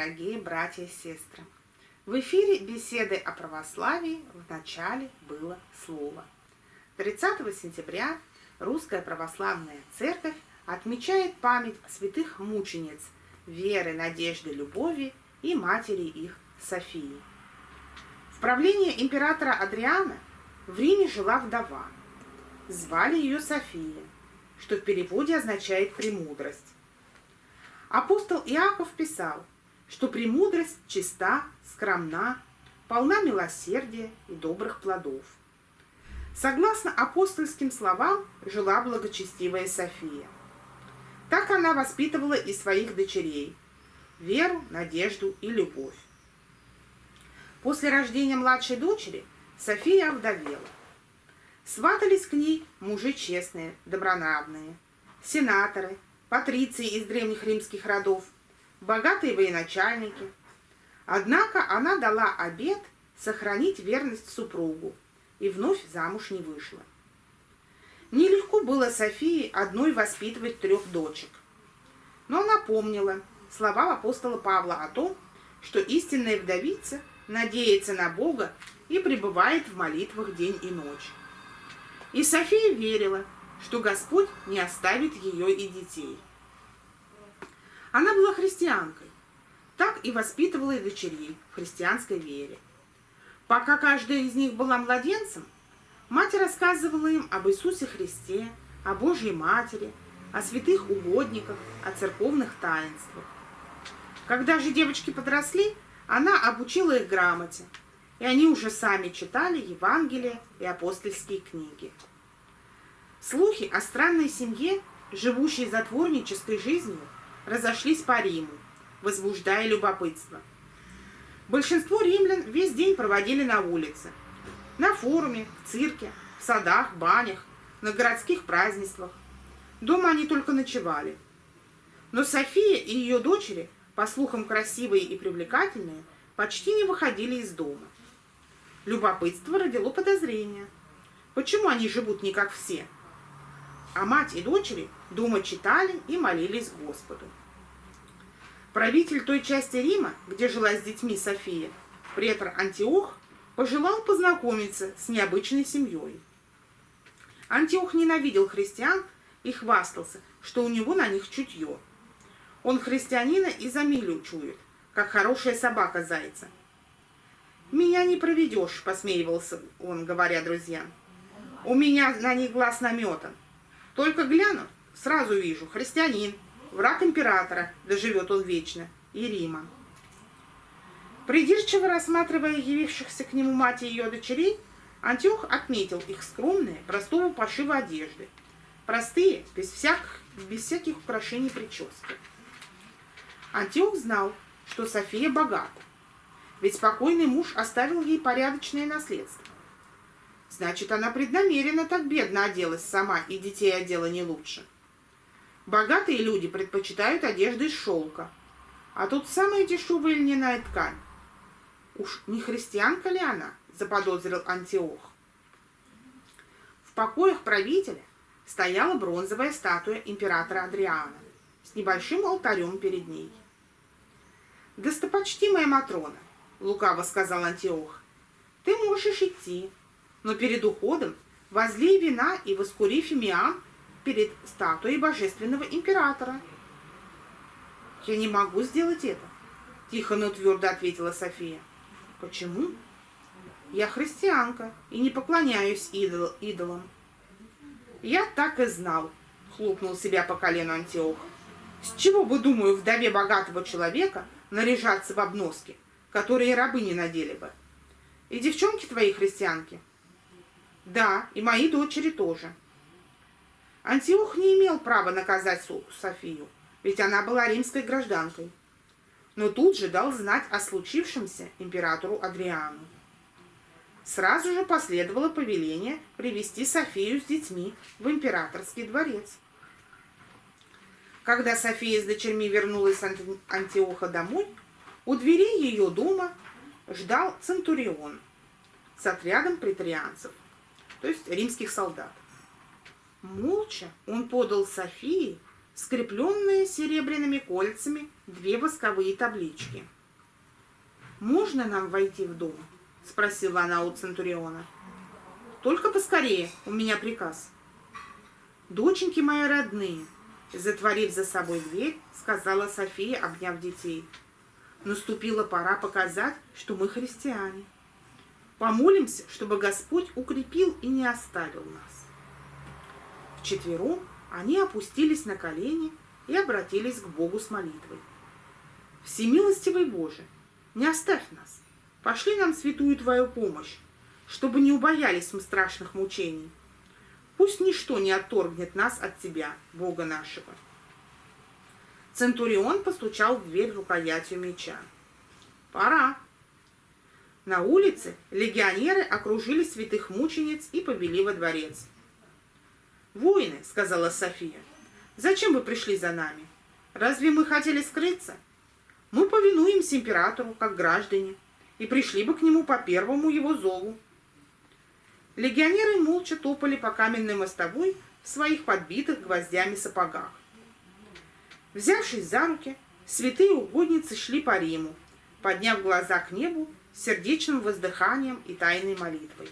Дорогие братья и сестры! В эфире беседы о православии в начале было слово. 30 сентября Русская Православная Церковь отмечает память святых мучениц Веры, Надежды, Любови и матери их Софии. В правлении императора Адриана в Риме жила вдова. Звали ее София, что в переводе означает «премудрость». Апостол Иаков писал, что премудрость чиста, скромна, полна милосердия и добрых плодов. Согласно апостольским словам, жила благочестивая София. Так она воспитывала и своих дочерей – веру, надежду и любовь. После рождения младшей дочери София овдовела. Сватались к ней мужи честные, добронравные, сенаторы – патриции из древних римских родов, богатые военачальники. Однако она дала обет сохранить верность супругу и вновь замуж не вышла. Нелегко было Софии одной воспитывать трех дочек. Но она помнила слова апостола Павла о том, что истинная вдовица надеется на Бога и пребывает в молитвах день и ночь. И София верила, что Господь не оставит ее и детей. Она была христианкой, так и воспитывала и дочерей в христианской вере. Пока каждая из них была младенцем, мать рассказывала им об Иисусе Христе, о Божьей Матери, о святых угодниках, о церковных таинствах. Когда же девочки подросли, она обучила их грамоте, и они уже сами читали Евангелие и апостольские книги. Слухи о странной семье, живущей затворнической жизнью, разошлись по Риму, возбуждая любопытство. Большинство римлян весь день проводили на улице, на форуме, в цирке, в садах, банях, на городских празднествах. Дома они только ночевали. Но София и ее дочери, по слухам красивые и привлекательные, почти не выходили из дома. Любопытство родило подозрение. Почему они живут не как все? а мать и дочери дома читали и молились Господу. Правитель той части Рима, где жила с детьми София, претор Антиох, пожелал познакомиться с необычной семьей. Антиох ненавидел христиан и хвастался, что у него на них чутье. Он христианина и за милю чует, как хорошая собака зайца. «Меня не проведешь», — посмеивался он, говоря друзьям. «У меня на них глаз наметан. Только гляну, сразу вижу, христианин, враг императора, да живет он вечно, и Рима. Придирчиво рассматривая явившихся к нему мать и ее дочерей, Антиох отметил их скромные, простого пошива одежды, простые, без всяких, без всяких украшений прически. Антиох знал, что София богата, ведь покойный муж оставил ей порядочное наследство. Значит, она преднамеренно так бедно оделась сама, и детей одела не лучше. Богатые люди предпочитают одежды из шелка, а тут самая дешевая льняная ткань. Уж не христианка ли она, заподозрил Антиох. В покоях правителя стояла бронзовая статуя императора Адриана с небольшим алтарем перед ней. «Достопочтимая Матрона», — лукаво сказал Антиох, — «ты можешь идти, но перед уходом возлей вина и воскури фимиам перед статуей божественного императора. «Я не могу сделать это», — тихо, но твердо ответила София. «Почему?» «Я христианка и не поклоняюсь идол, идолам». «Я так и знал», — хлопнул себя по колену Антиох. «С чего бы, думаю, вдове богатого человека наряжаться в обноски, которые рабы не надели бы? И девчонки твои христианки?» Да, и мои дочери тоже. Антиох не имел права наказать Софию, ведь она была римской гражданкой. Но тут же дал знать о случившемся императору Адриану. Сразу же последовало повеление привести Софию с детьми в императорский дворец. Когда София с дочерьми вернулась с Антиоха домой, у дверей ее дома ждал Центурион с отрядом претарианцев то есть римских солдат. Молча он подал Софии скрепленные серебряными кольцами две восковые таблички. «Можно нам войти в дом?» – спросила она у Центуриона. «Только поскорее, у меня приказ». «Доченьки мои родные», – затворив за собой дверь, сказала София, обняв детей. «Наступила пора показать, что мы христиане. Помолимся, чтобы Господь укрепил и не оставил нас». Вчетвером они опустились на колени и обратились к Богу с молитвой. «Всемилостивый Боже, не оставь нас, пошли нам святую Твою помощь, чтобы не убоялись мы страшных мучений. Пусть ничто не отторгнет нас от Тебя, Бога нашего». Центурион постучал в дверь рукоятью меча. «Пора!» На улице легионеры окружили святых мучениц и повели во дворец. «Воины», — сказала София, — «зачем вы пришли за нами? Разве мы хотели скрыться? Мы повинуемся императору, как граждане, и пришли бы к нему по первому его зову». Легионеры молча топали по каменной мостовой в своих подбитых гвоздями сапогах. Взявшись за руки, святые угодницы шли по Риму, подняв глаза к небу сердечным воздыханием и тайной молитвой.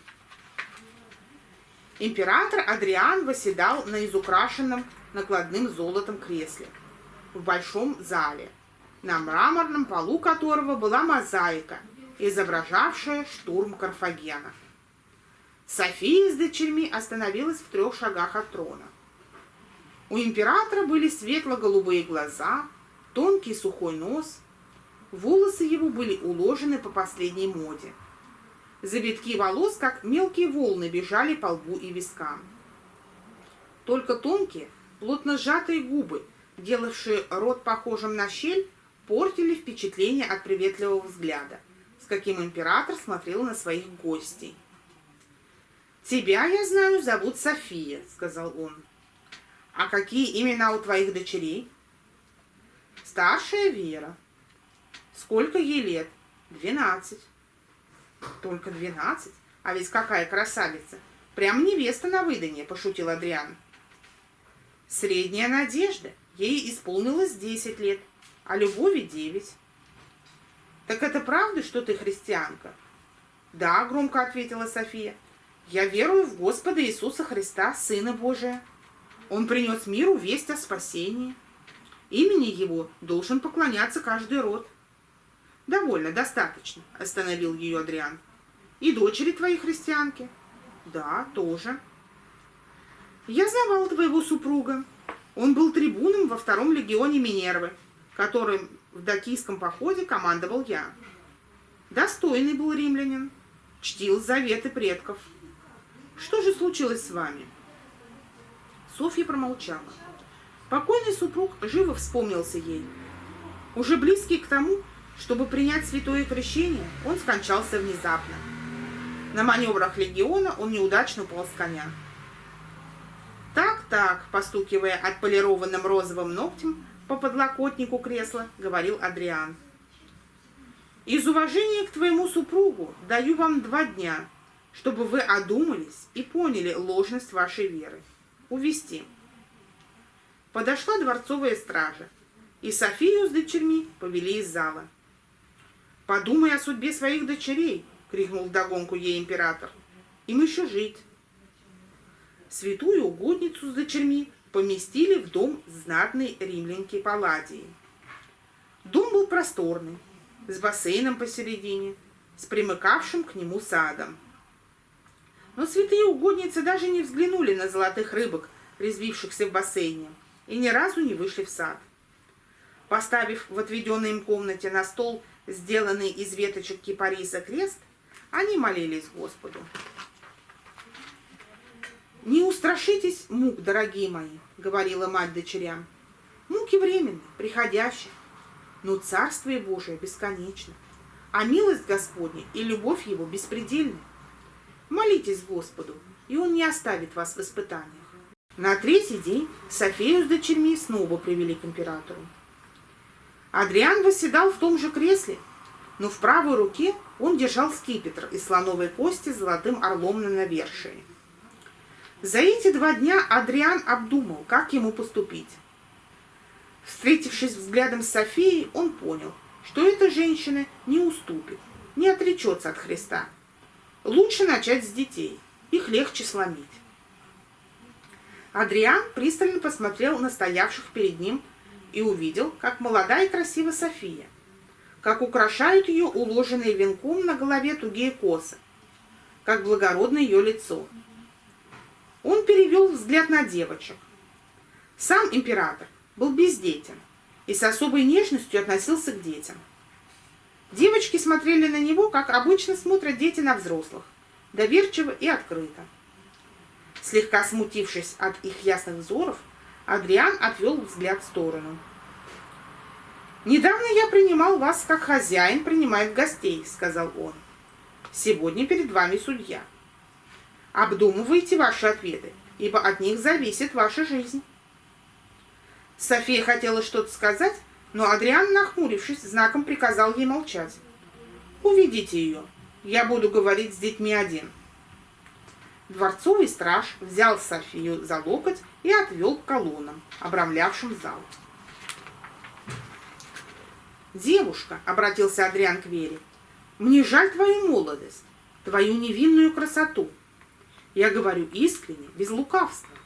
Император Адриан восседал на изукрашенном накладным золотом кресле в большом зале, на мраморном полу которого была мозаика, изображавшая штурм Карфагена. София с дочерьми остановилась в трех шагах от трона. У императора были светло-голубые глаза, тонкий сухой нос, волосы его были уложены по последней моде – Завитки волос, как мелкие волны, бежали по лбу и вискам. Только тонкие, плотно сжатые губы, делавшие рот похожим на щель, портили впечатление от приветливого взгляда, с каким император смотрел на своих гостей. «Тебя, я знаю, зовут София», — сказал он. «А какие имена у твоих дочерей?» «Старшая Вера». «Сколько ей лет?» «Двенадцать». Только двенадцать? А ведь какая красавица! Прям невеста на выданье, пошутил Адриан. Средняя надежда. Ей исполнилось десять лет, а любови девять. Так это правда, что ты христианка? Да, громко ответила София. Я верую в Господа Иисуса Христа, Сына Божия. Он принес миру весть о спасении. Имени Его должен поклоняться каждый род. «Довольно, достаточно», — остановил ее Адриан. «И дочери твои христианки?» «Да, тоже». «Я знавал твоего супруга. Он был трибуном во втором легионе Минервы, которым в дакийском походе командовал я. Достойный был римлянин, чтил заветы предков. Что же случилось с вами?» Софья промолчала. Покойный супруг живо вспомнился ей. Уже близкий к тому, чтобы принять святое крещение, он скончался внезапно. На маневрах легиона он неудачно упал с коня. «Так-так», — постукивая отполированным розовым ногтем по подлокотнику кресла, говорил Адриан. «Из уважения к твоему супругу даю вам два дня, чтобы вы одумались и поняли ложность вашей веры. Увести». Подошла дворцовая стража, и Софию с дочерьми повели из зала. «Подумай о судьбе своих дочерей!» — крикнул вдогонку ей император. «Им еще жить!» Святую угодницу с дочерьми поместили в дом знатной римлянки Палладии. Дом был просторный, с бассейном посередине, с примыкавшим к нему садом. Но святые угодницы даже не взглянули на золотых рыбок, резвившихся в бассейне, и ни разу не вышли в сад. Поставив в отведенной им комнате на стол сделанный из веточек кипариса крест, они молились Господу. «Не устрашитесь мук, дорогие мои», — говорила мать дочерям. «Муки временны, приходящие, но Царствие Божие бесконечно, а милость Господня и любовь Его беспредельны. Молитесь Господу, и Он не оставит вас в испытаниях». На третий день Софию с дочерьми снова привели к императору. Адриан восседал в том же кресле, но в правой руке он держал скипетр из слоновой кости с золотым орлом на навершии. За эти два дня Адриан обдумал, как ему поступить. Встретившись взглядом с Софией, он понял, что эта женщина не уступит, не отречется от Христа. Лучше начать с детей, их легче сломить. Адриан пристально посмотрел на стоявших перед ним и увидел, как молодая и красивая София, как украшают ее уложенные венком на голове тугие косы, как благородно ее лицо. Он перевел взгляд на девочек. Сам император был бездетен и с особой нежностью относился к детям. Девочки смотрели на него, как обычно смотрят дети на взрослых, доверчиво и открыто. Слегка смутившись от их ясных взоров, Адриан отвел взгляд в сторону. «Недавно я принимал вас, как хозяин принимает гостей», — сказал он. «Сегодня перед вами судья. Обдумывайте ваши ответы, ибо от них зависит ваша жизнь». София хотела что-то сказать, но Адриан, нахмурившись, знаком приказал ей молчать. «Уведите ее. Я буду говорить с детьми один». Дворцовый страж взял Софию за локоть и отвел к колоннам, обрамлявшим зал. «Девушка», — обратился Адриан к Вере, — «мне жаль твою молодость, твою невинную красоту. Я говорю искренне, без лукавства.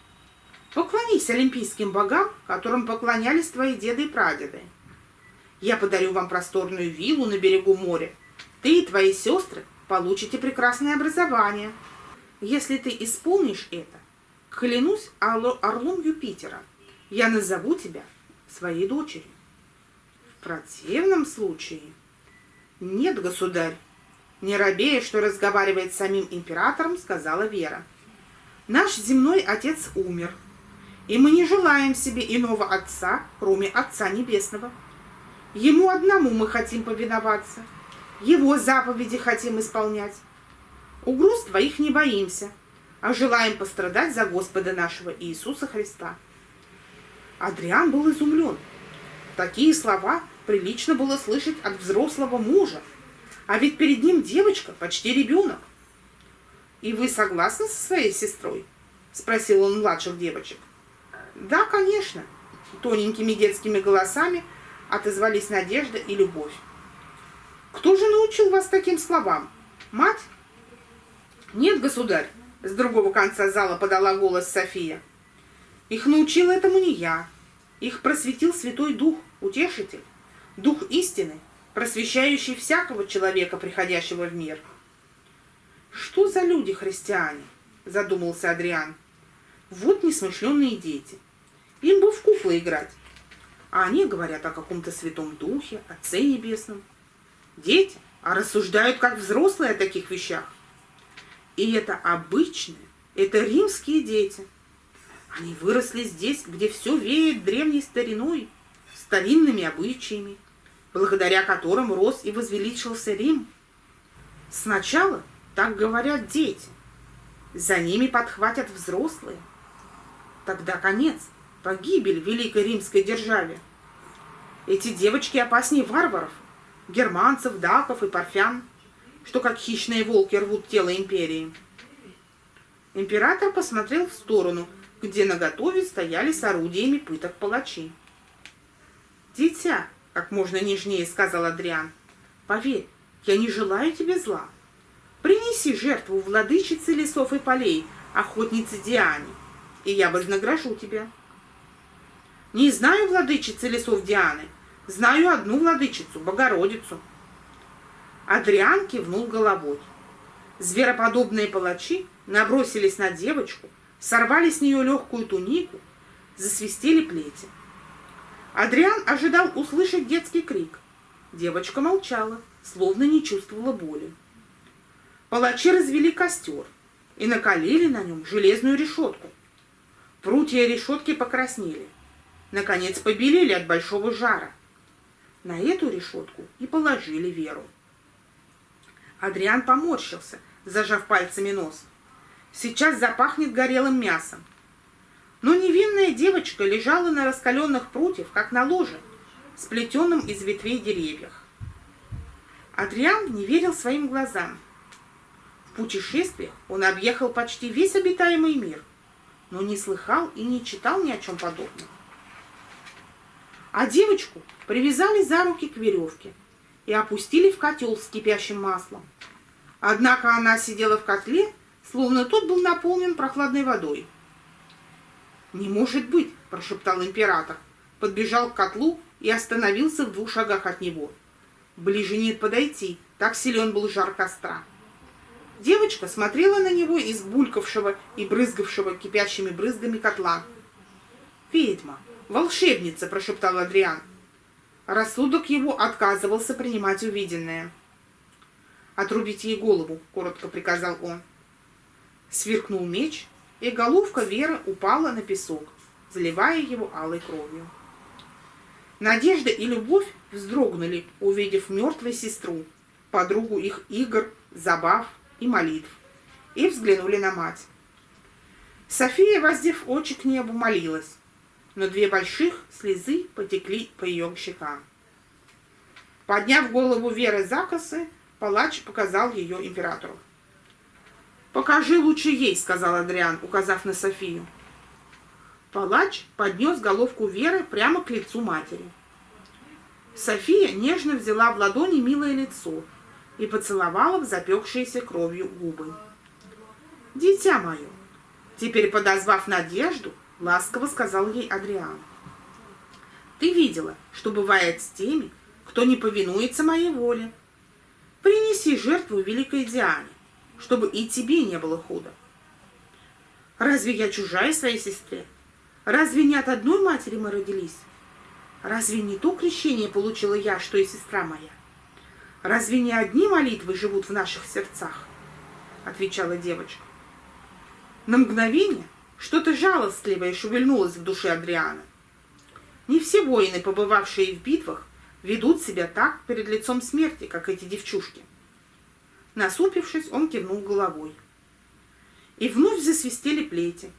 Поклонись олимпийским богам, которым поклонялись твои деды и прадеды. Я подарю вам просторную виллу на берегу моря. Ты и твои сестры получите прекрасное образование. Если ты исполнишь это, клянусь орлом Юпитера, я назову тебя своей дочерью. В противном случае... Нет, государь, не робея, что разговаривает с самим императором, сказала Вера. Наш земной отец умер, и мы не желаем себе иного Отца, кроме Отца Небесного. Ему одному мы хотим повиноваться, Его заповеди хотим исполнять. Угроз твоих не боимся, а желаем пострадать за Господа нашего Иисуса Христа. Адриан был изумлен. Такие слова прилично было слышать от взрослого мужа, а ведь перед ним девочка, почти ребенок. «И вы согласны со своей сестрой?» – спросил он младших девочек. Да, конечно. Тоненькими детскими голосами отозвались Надежда и Любовь. Кто же научил вас таким словам? Мать? Нет, государь, с другого конца зала подала голос София. Их научил этому не я. Их просветил Святой Дух, Утешитель, Дух истины, просвещающий всякого человека, приходящего в мир. Что за люди христиане? Задумался Адриан. Вот несмышленные дети. Им бы в куклы играть. А они говорят о каком-то святом духе, Отце Небесном. Дети, а рассуждают как взрослые о таких вещах. И это обычные, это римские дети. Они выросли здесь, где все веет древней стариной, старинными обычаями, благодаря которым рос и возвеличился Рим. Сначала так говорят дети, за ними подхватят взрослые – Тогда конец, погибель великой римской державе. Эти девочки опаснее варваров, германцев, даков и парфян, что как хищные волки рвут тело империи. Император посмотрел в сторону, где наготове стояли с орудиями пыток палачи. «Дитя», — как можно нежнее сказал Адриан, — «поверь, я не желаю тебе зла. Принеси жертву владычице лесов и полей, охотнице Диане и я вознагражу тебя. Не знаю владычицы лесов Дианы, знаю одну владычицу, Богородицу. Адриан кивнул головой. Звероподобные палачи набросились на девочку, сорвали с нее легкую тунику, засвистели плети. Адриан ожидал услышать детский крик. Девочка молчала, словно не чувствовала боли. Палачи развели костер и накалили на нем железную решетку, Прутья решетки покраснели. Наконец побелели от большого жара. На эту решетку и положили Веру. Адриан поморщился, зажав пальцами нос. Сейчас запахнет горелым мясом. Но невинная девочка лежала на раскаленных прутьях, как на ложе, сплетенном из ветвей деревьев. Адриан не верил своим глазам. В путешествиях он объехал почти весь обитаемый мир – но не слыхал и не читал ни о чем подобном. а девочку привязали за руки к веревке и опустили в котел с кипящим маслом. Однако она сидела в котле, словно тот был наполнен прохладной водой. «Не может быть!» – прошептал император, подбежал к котлу и остановился в двух шагах от него. Ближе нет подойти, так силен был жар костра. Девочка смотрела на него из булькавшего и брызгавшего кипящими брызгами котла. «Ведьма! Волшебница!» – прошептал Адриан. Рассудок его отказывался принимать увиденное. «Отрубить ей голову», — коротко приказал он. Сверкнул меч, и головка Веры упала на песок, заливая его алой кровью. Надежда и любовь вздрогнули, увидев мертвую сестру, подругу их игр, забав и молитв, и взглянули на мать. София, воздев очи к небу, молилась но две больших слезы потекли по ее щекам. Подняв голову Веры за косы, палач показал ее императору. «Покажи лучше ей», — сказал Адриан, указав на Софию. Палач поднес головку Веры прямо к лицу матери. София нежно взяла в ладони милое лицо и поцеловала в запекшиеся кровью губы. «Дитя мое!» Теперь, подозвав Надежду, ласково сказал ей Адриан. Ты видела, что бывает с теми, кто не повинуется моей воле. Принеси жертву великой Диане, чтобы и тебе не было худо. Разве я чужая своей сестре? Разве не от одной матери мы родились? Разве не то крещение получила я, что и сестра моя? Разве не одни молитвы живут в наших сердцах? Отвечала девочка. На мгновение что-то жалостливое шевельнулось в душе Адриана. Не все воины, побывавшие в битвах, ведут себя так перед лицом смерти, как эти девчушки. Насупившись, он кивнул головой. И вновь засвистели плети.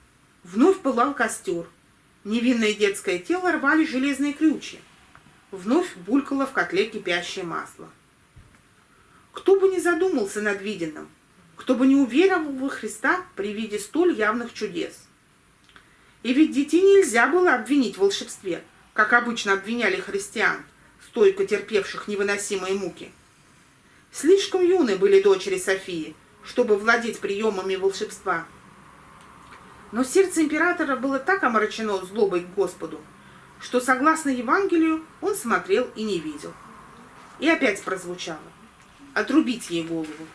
Вновь пылал костер. Невинное детское тело рвали железные крючья. Вновь булькало в котле кипящее масло. Кто бы ни задумался над виденным, кто бы не уверовал во Христа при виде столь явных чудес – и ведь детей нельзя было обвинить в волшебстве, как обычно обвиняли христиан, стойко терпевших невыносимые муки. Слишком юны были дочери Софии, чтобы владеть приемами волшебства. Но сердце императора было так омрачено злобой к Господу, что, согласно Евангелию, он смотрел и не видел. И опять прозвучало «Отрубить ей голову».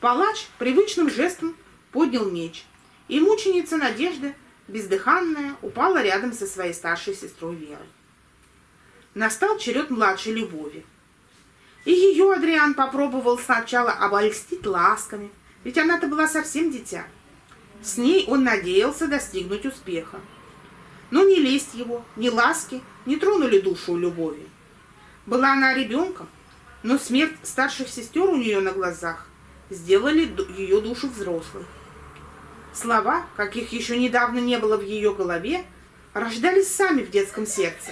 Палач привычным жестом поднял меч – и мученица Надежда, бездыханная, упала рядом со своей старшей сестрой Верой. Настал черед младшей Любови. И ее Адриан попробовал сначала обольстить ласками, ведь она-то была совсем дитя. С ней он надеялся достигнуть успеха. Но ни лесть его, ни ласки не тронули душу Любови. Была она ребенком, но смерть старших сестер у нее на глазах сделали ее душу взрослой. Слова, каких еще недавно не было в ее голове, рождались сами в детском сердце,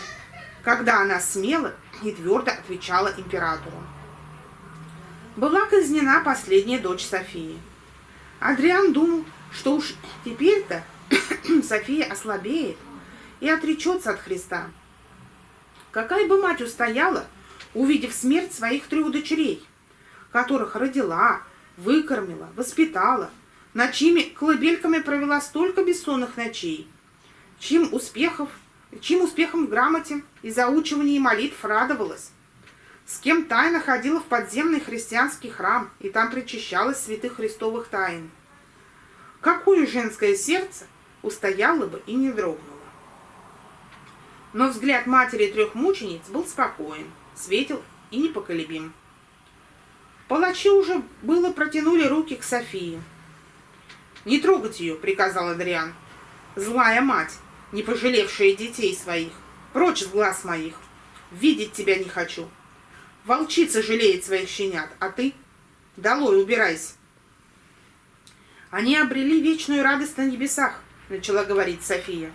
когда она смело и твердо отвечала императору. Была казнена последняя дочь Софии. Адриан думал, что уж теперь-то София ослабеет и отречется от Христа. Какая бы мать устояла, увидев смерть своих трех дочерей, которых родила, выкормила, воспитала, над чьими колыбельками провела столько бессонных ночей, чьим, успехов, чьим успехом в грамоте и заучивании молитв радовалась, с кем тайно ходила в подземный христианский храм и там причащалась святых христовых тайн. Какое женское сердце устояло бы и не дрогнуло? Но взгляд матери трех мучениц был спокоен, светил и непоколебим. Палачи уже было протянули руки к Софии, «Не трогать ее!» — приказал Адриан. «Злая мать, не пожалевшая детей своих! Прочь с глаз моих! Видеть тебя не хочу! Волчица жалеет своих щенят, а ты? Долой, убирайся!» «Они обрели вечную радость на небесах», — начала говорить София.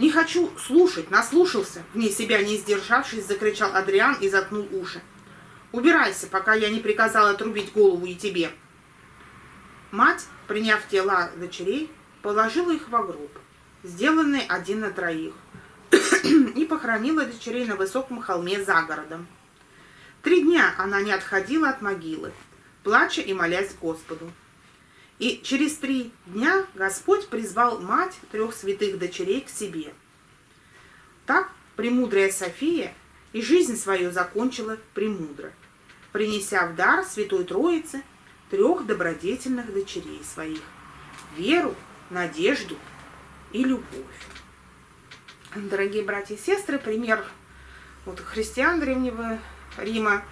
«Не хочу слушать, наслушался!» Вне себя не сдержавшись, закричал Адриан и заткнул уши. «Убирайся, пока я не приказал отрубить голову и тебе!» Мать, приняв тела дочерей, положила их в гроб, сделанный один на троих, и похоронила дочерей на высоком холме за городом. Три дня она не отходила от могилы, плача и молясь Господу. И через три дня Господь призвал мать трех святых дочерей к себе. Так премудрая София и жизнь свою закончила премудро, принеся в дар Святой Троице трех добродетельных дочерей своих – веру, надежду и любовь. Дорогие братья и сестры, пример вот, христиан Древнего Рима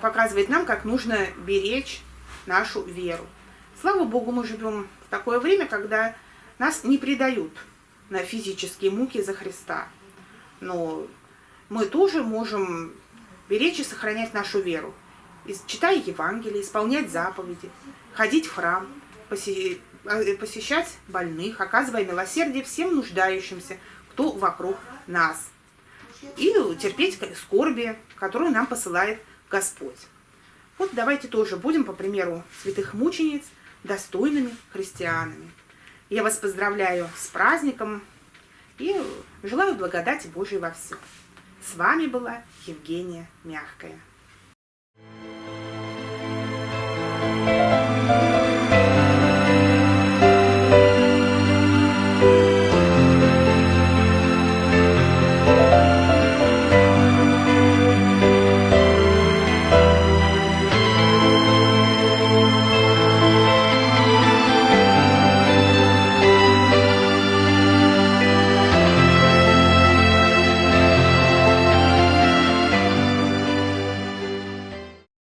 показывает нам, как нужно беречь нашу веру. Слава Богу, мы живем в такое время, когда нас не предают на физические муки за Христа. Но мы тоже можем беречь и сохранять нашу веру, читая Евангелие, исполнять заповеди, ходить в храм, э, посещать больных, оказывая милосердие всем нуждающимся, кто вокруг нас, и терпеть скорби, которую нам посылает Господь. Вот давайте тоже будем, по примеру святых мучениц, достойными христианами. Я вас поздравляю с праздником и желаю благодати Божией во всем. С вами была Евгения Мягкая. Música